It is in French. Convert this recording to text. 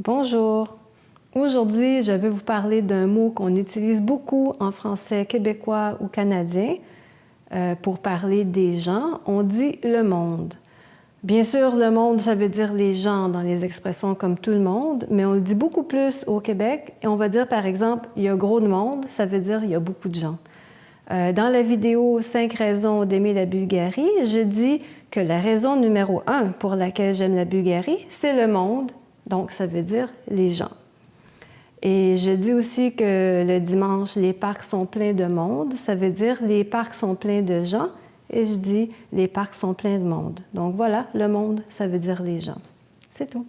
Bonjour. Aujourd'hui, je vais vous parler d'un mot qu'on utilise beaucoup en français québécois ou canadien. Euh, pour parler des gens, on dit le monde. Bien sûr, le monde, ça veut dire les gens dans les expressions comme tout le monde, mais on le dit beaucoup plus au Québec et on va dire par exemple, il y a gros de monde, ça veut dire il y a beaucoup de gens. Euh, dans la vidéo « 5 raisons d'aimer la Bulgarie », je dis que la raison numéro un pour laquelle j'aime la Bulgarie, c'est le monde, donc ça veut dire les gens. Et je dis aussi que le dimanche, les parcs sont pleins de monde, ça veut dire les parcs sont pleins de gens, et je dis les parcs sont pleins de monde. Donc voilà, le monde, ça veut dire les gens. C'est tout.